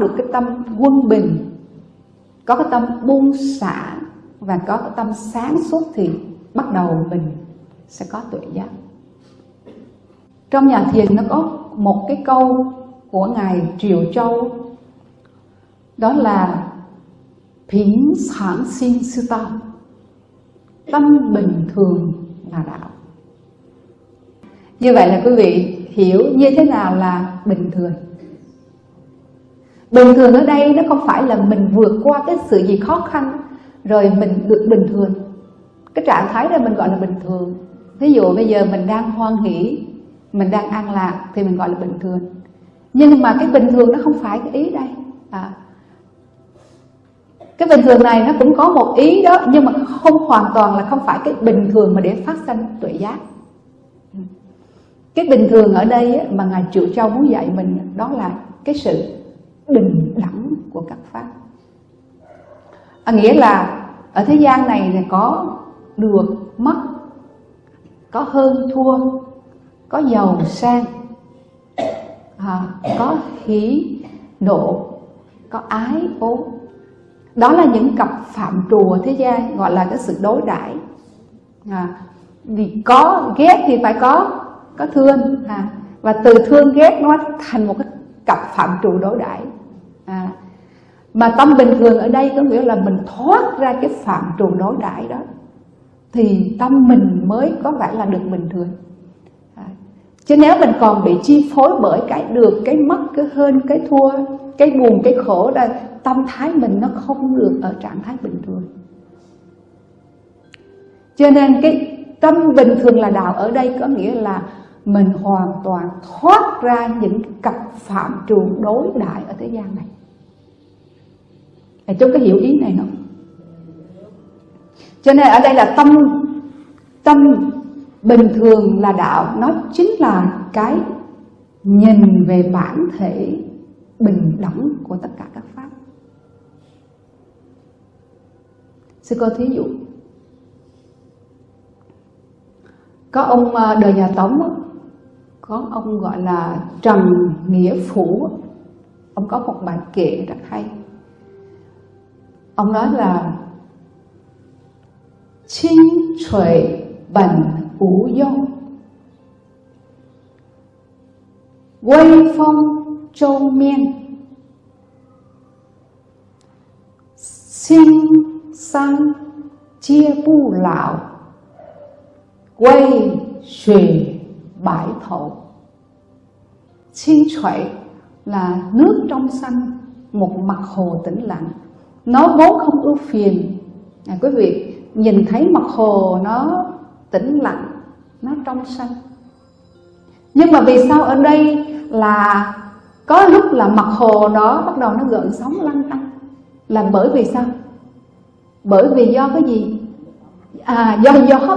được cái tâm quân bình, có cái tâm buông xả và có cái tâm sáng suốt thì bắt đầu mình sẽ có tuệ giác. Trong nhà thiền nó có một cái câu của ngài Triều Châu, đó là Phính sản sinh sư tâm Tâm bình thường là đạo. Như vậy là quý vị hiểu như thế nào là bình thường. Bình thường ở đây nó không phải là mình vượt qua cái sự gì khó khăn Rồi mình được bình thường. Cái trạng thái đó mình gọi là bình thường. Ví dụ bây giờ mình đang hoan hỷ Mình đang an lạc thì mình gọi là bình thường. Nhưng mà cái bình thường nó không phải cái ý đây. À, cái bình thường này nó cũng có một ý đó nhưng mà không hoàn toàn là không phải cái bình thường mà để phát sinh tuệ giác. Cái bình thường ở đây mà ngài triệu châu muốn dạy mình đó là cái sự bình đẳng của các pháp. À, nghĩa là ở thế gian này là có được mất có hơn thua có giàu sang à, có hỷ nộ có ái ố. Đó là những cặp phạm trù ở thế gian gọi là cái sự đối đãi. À, vì có ghét thì phải có có thương à, và từ thương ghét nó thành một cái cặp phạm trù đối đãi à, mà tâm bình thường ở đây có nghĩa là mình thoát ra cái phạm trù đối đãi đó thì tâm mình mới có vẻ là được bình thường. À, chứ nếu mình còn bị chi phối bởi cái được cái mất cái hơn cái thua cái buồn cái khổ đây tâm thái mình nó không được ở trạng thái bình thường. Cho nên cái tâm bình thường là đạo ở đây có nghĩa là mình hoàn toàn thoát ra những cặp phạm trù đối đại ở thế gian này thầy chú cái hiểu ý này không? Cho nên ở đây là tâm. Tâm bình thường là đạo. Nó chính là cái nhìn về bản thể bình đẳng của tất cả các pháp. Sư cô thí dụ, Có ông ờ, đời nhà Tống Có ông gọi là Trần Nghĩa Phủ Ông có một bài kệ rất hay. Ông nói là, Chính là 清 trời bẩn ủ dông. Quay phong châu miên. Sinh sang chia bu lão. Quay xuề bãi thổ. Xin thuệ là nước trong xanh, Một mặt hồ tĩnh lặng. Nó vốn không ưu phiền. À, Quý vị nhìn thấy mặt hồ nó tĩnh lặng Nó trong xanh. Nhưng mà vì sao ở đây là Có lúc là mặt hồ đó bắt đầu nó gợn sóng lăn tăn? Là bởi vì sao? Bởi vì do cái gì? À do gió.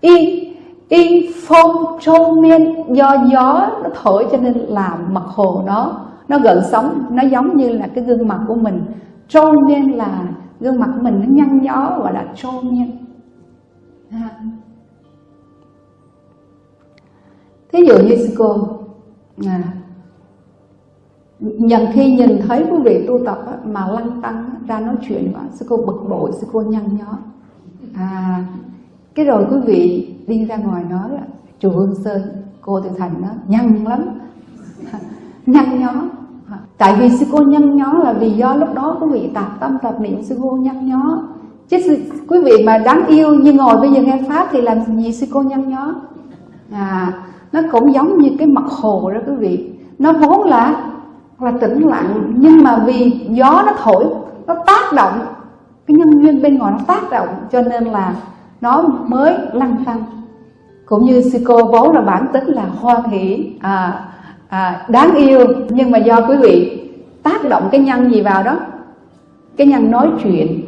Y y phong trôn miên do gió nó thổi cho nên làm mặt hồ nó nó gợn sóng nó giống như là cái gương mặt của mình. Trôn nên là gương mặt của mình nó nhăn nhó gọi là trôn miên à. thí dụ như sư cô à, nhận khi nhìn thấy quý vị tu tập á, mà lăng tăng ra nói chuyện quá sư cô bực bội sư cô nhăn nhó. À cái rồi quý vị đi ra ngoài nói chùa Hương Sơn cô từ thành nó nhăn lắm. Nhăn nhó tại vì sư cô nhăn nhó là vì do lúc đó quý vị tạp tâm tạp niệm sư cô nhăn nhó. Chứ sư, quý vị mà đáng yêu như ngồi bây giờ nghe pháp thì làm gì sư cô nhăn nhó? À nó cũng giống như cái mặt hồ đó quý vị. Nó vốn là là tĩnh lặng nhưng mà vì gió nó thổi nó tác động. Cái nhân duyên bên ngoài nó tác động cho nên là nó mới lăn tăng cũng như sư cô vốn là bản tính là hoan hỷ à, à, đáng yêu nhưng mà do quý vị tác động cái nhân gì vào đó? Cái nhân nói chuyện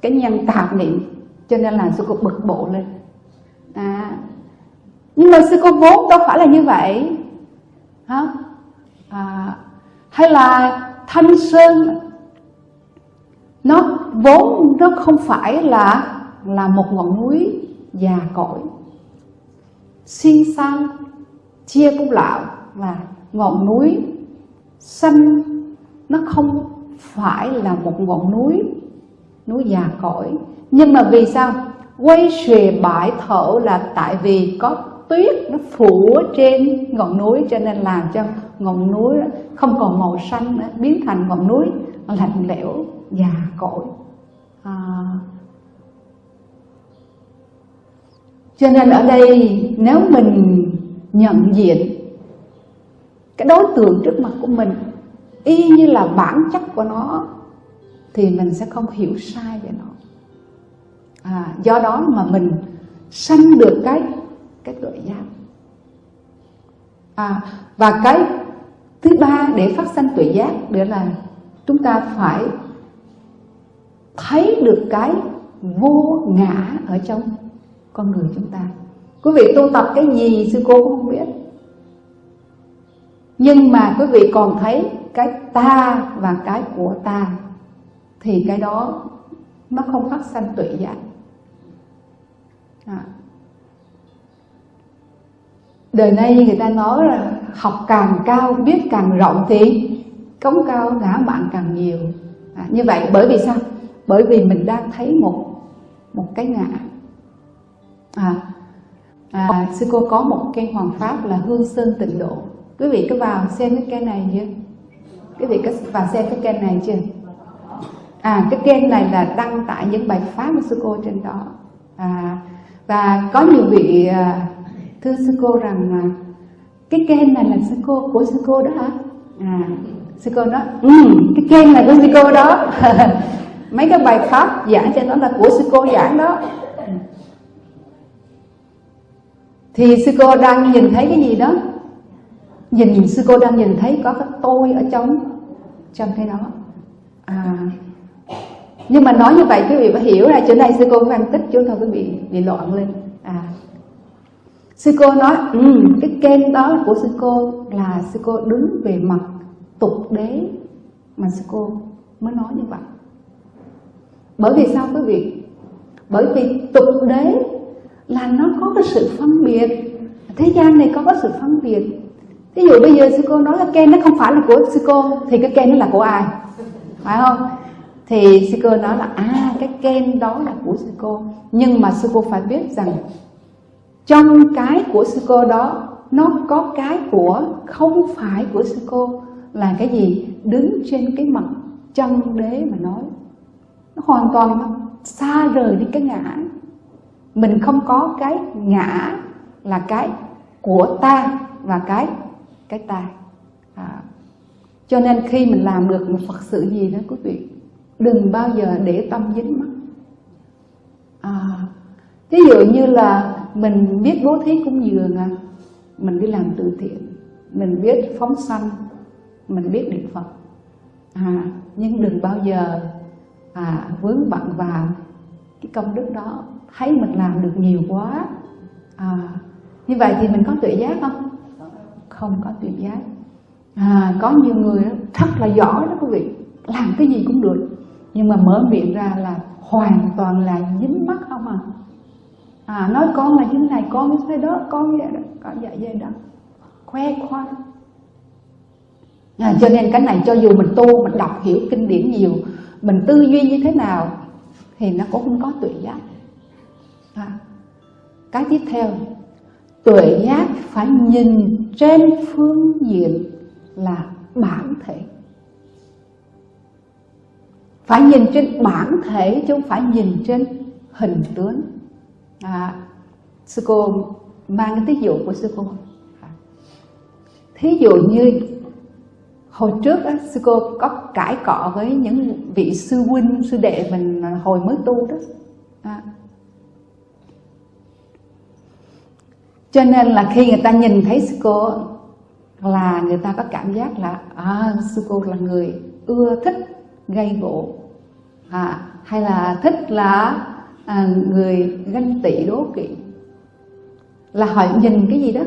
cái nhân tạp niệm cho nên là sư cô bực bộ lên. À, nhưng mà sư cô vốn đâu phải là như vậy. Hả? À, hay là thanh sơn nó vốn nó không phải là là một ngọn núi già cỗi xin sang chia cũng lão là ngọn núi xanh, nó không phải là một ngọn núi núi già cỗi. Nhưng mà vì sao? Quay xuề bãi thổ là tại vì có tuyết nó phủ trên ngọn núi, cho nên làm cho ngọn núi không còn màu xanh nữa, biến thành ngọn núi lạnh lẽo, già cỗi. À. cho nên ở đây, nếu mình nhận diện cái đối tượng trước mặt của mình y như là bản chất của nó thì mình sẽ không hiểu sai về nó. À, do đó mà mình sanh được cái cái tuệ giác. À, và cái thứ ba để phát sanh tuệ giác đó là chúng ta phải thấy được cái vô ngã ở trong con người chúng ta. Quý vị tu tập cái gì sư cô cũng không biết nhưng mà quý vị còn thấy cái ta và cái của ta thì cái đó nó không phát sanh tuệ giác dạ. à. đời nay người ta nói là học càng cao biết càng rộng thì cống cao ngã mạng càng nhiều. À, như vậy bởi vì sao? Bởi vì mình đang thấy một một cái ngã. À, à sư cô có một cái hoàng pháp là hương sơn tịnh độ quý vị có vào xem cái kênh này chưa? Quý vị có vào xem cái kênh này chưa? À cái kênh này là đăng tải những bài pháp của sư cô trên đó. À, và có nhiều vị à, thưa sư cô rằng à, cái kênh này là sư cô của sư cô đó hả? À sư cô nói ừ, cái kênh này của sư cô đó. Mấy cái bài pháp giảng trên đó là của sư cô giảng đó. Thì sư cô đang nhìn thấy cái gì đó? Nhìn sư cô đang nhìn thấy có cái tôi ở trong trong cái đó à, nhưng mà nói như vậy quý vị phải hiểu là chỗ này sư cô phân tích chúng thôi quý vị bị loạn lên. À sư cô nói ừ, cái kênh đó của sư cô là sư cô đứng về mặt tục đế mà sư cô mới nói như vậy. Bởi vì sao quý vị? Bởi vì tục đế là nó có cái sự phân biệt. Thế gian này có cái sự phân biệt ví dụ bây giờ sư cô nói là kem nó không phải là của sư cô, thì cái kem nó là của ai? Phải không? Thì sư cô nói là à cái kem đó là của sư cô. Nhưng mà sư cô phải biết rằng, trong cái của sư cô đó, nó có cái của không phải của sư cô. Là cái gì? Đứng trên cái mặt chân đế mà nói. Nó hoàn toàn xa rời đi cái ngã. Mình không có cái ngã là cái của ta và cái cái tai. À, cho nên khi mình làm được một phật sự gì đó quý vị đừng bao giờ để tâm dính mắt. À, ví dụ như là mình biết bố thí cúng dường à, mình đi làm từ thiện mình biết phóng sanh mình biết niệm phật. À, nhưng đừng bao giờ à, vướng bận vào cái công đức đó. Thấy mình làm được nhiều quá. À, như vậy thì mình có tự giác không? Không có tuệ giác. À, có nhiều người đó, rất là giỏi đó quý vị làm cái gì cũng được. Nhưng mà mở miệng ra là hoàn toàn là dính mắt không à. À nói con là như này con như thế đó con như vậy đó có vậy vậy đó. Khoe khoang. À, cho nên cái này cho dù mình tu mình đọc hiểu kinh điển nhiều mình tư duy như thế nào thì nó cũng không có tuệ giác. À. cái tiếp theo tuệ giác phải nhìn trên phương diện là bản thể. Phải nhìn trên bản thể chứ không phải nhìn trên hình tướng. À, sư cô mang cái thí dụ của sư cô à, thí dụ như hồi trước á, sư cô có cãi cọ với những vị sư huynh sư đệ mình hồi mới tu đó à, cho nên là khi người ta nhìn thấy sư cô là người ta có cảm giác là à, sư cô là người ưa thích gây gỗ. À, hay là thích là à, người ganh tị đố kỵ. Là họ nhìn cái gì đó?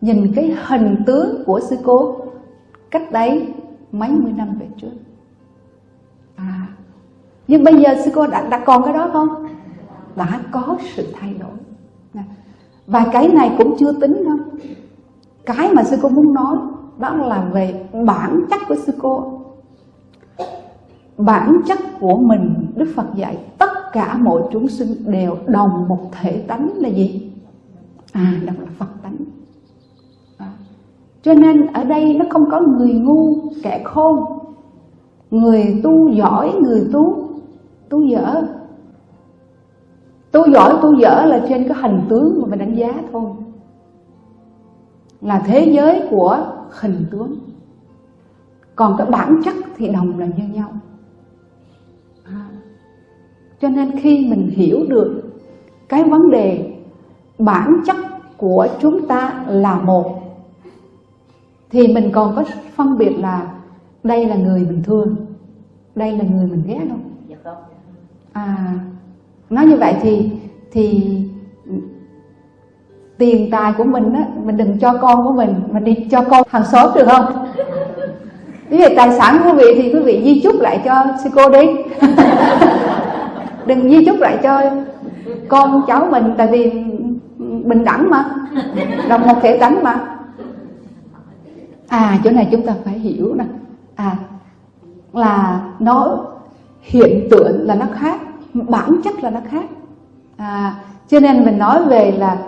Nhìn cái hình tướng của sư cô cách đấy mấy mươi năm về trước. À nhưng bây giờ sư cô đã, đã còn cái đó không? Đã có sự thay đổi và cái này cũng chưa tính đâu. Cái mà sư cô muốn nói, đó là về bản chất của sư cô. Bản chất của mình, đức phật dạy, tất cả mọi chúng sinh đều đồng một thể tánh là gì? À đó là phật tánh. À. cho nên ở đây nó không có người ngu, kẻ khôn. Người tu giỏi, người tu tu dở tu giỏi tu dở là trên cái hình tướng mà mình đánh giá thôi. Là thế giới của hình tướng. Còn cái bản chất thì đồng là như nhau. À. cho nên khi mình hiểu được cái vấn đề bản chất của chúng ta là một thì mình còn có phân biệt là đây là người mình thương đây là người mình ghét không dạ à nói như vậy thì thì tiền tài của mình á mình đừng cho con của mình mình đi cho con hàng xóm được không? Ví dụ tài sản của quý vị thì quý vị di chúc lại cho sư cô đi. Đừng di chúc lại cho con cháu mình tại vì bình đẳng mà đồng một thể tánh mà. À chỗ này chúng ta phải hiểu nè. À là nó hiện tượng là nó khác bản chất là nó khác. À, cho nên mình nói về là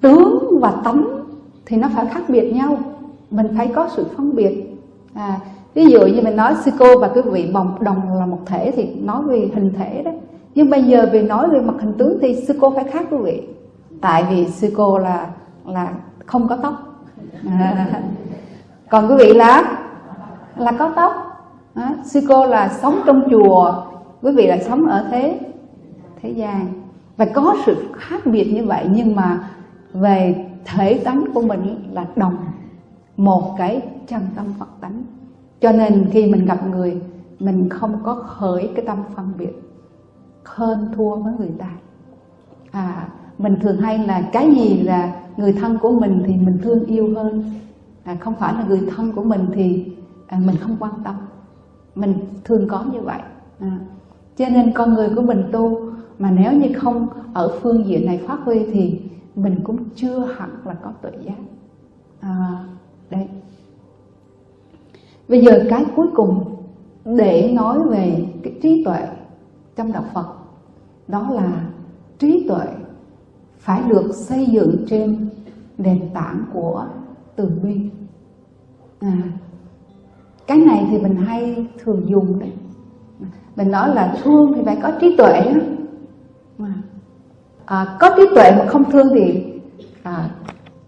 tướng và tánh thì nó phải khác biệt nhau. Mình phải có sự phân biệt. À, ví dụ như mình nói sư cô và quý vị bồng đồng là một thể thì nói về hình thể đó. Nhưng bây giờ về nói về mặt hình tướng thì sư cô phải khác quý vị. Tại vì sư cô là là không có tóc. À, còn quý vị là? Là có tóc. À, sư cô là sống trong chùa quý vị là sống ở thế thế gian. Và có sự khác biệt như vậy nhưng mà về thể tánh của mình là đồng một cái chân tâm Phật tánh. Cho nên khi mình gặp người mình không có khởi cái tâm phân biệt hơn thua với người ta. À mình thường hay là cái gì là người thân của mình thì mình thương yêu hơn. À, không phải là người thân của mình thì à, mình không quan tâm. Mình thường có như vậy. À, cho nên con người của mình tu mà nếu như không ở phương diện này phát huy thì mình cũng chưa hẳn là có tự giác. À, đây bây giờ cái cuối cùng để nói về cái trí tuệ trong đạo Phật đó là trí tuệ phải được xây dựng trên nền tảng của từ bi. À, cái này thì mình hay thường dùng đấy mình nói là thương thì phải có trí tuệ à, có trí tuệ mà không thương thì à,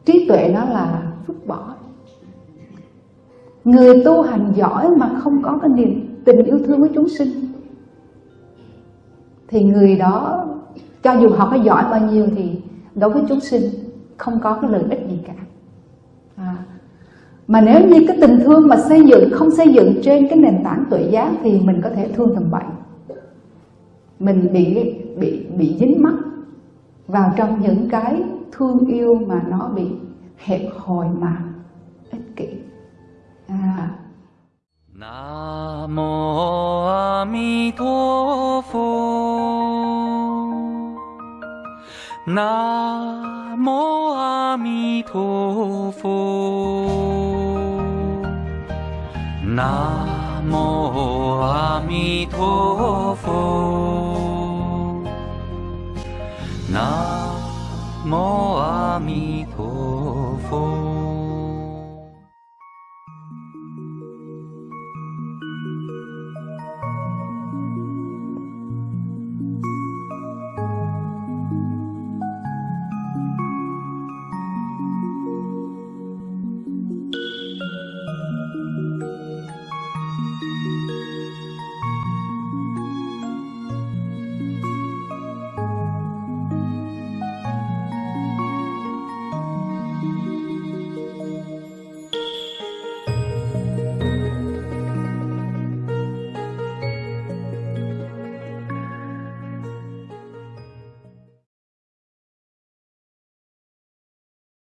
trí tuệ nó là vứt bỏ người tu hành giỏi mà không có cái niềm tình yêu thương với chúng sinh thì người đó cho dù họ có giỏi bao nhiêu thì đối với chúng sinh không có cái lợi ích gì cả mà nếu như cái tình thương mà xây dựng, không xây dựng trên cái nền tảng tuệ giác thì mình có thể thương tầm bậy mình bị bị bị dính mắc vào trong những cái thương yêu mà nó bị hẹp hòi mà ích kỷ. À. Nam mô A Di Đà Phật Nam mô A Di Đà Phật Nam mô A Di Đà Phật Nam mô A Di Đà Phật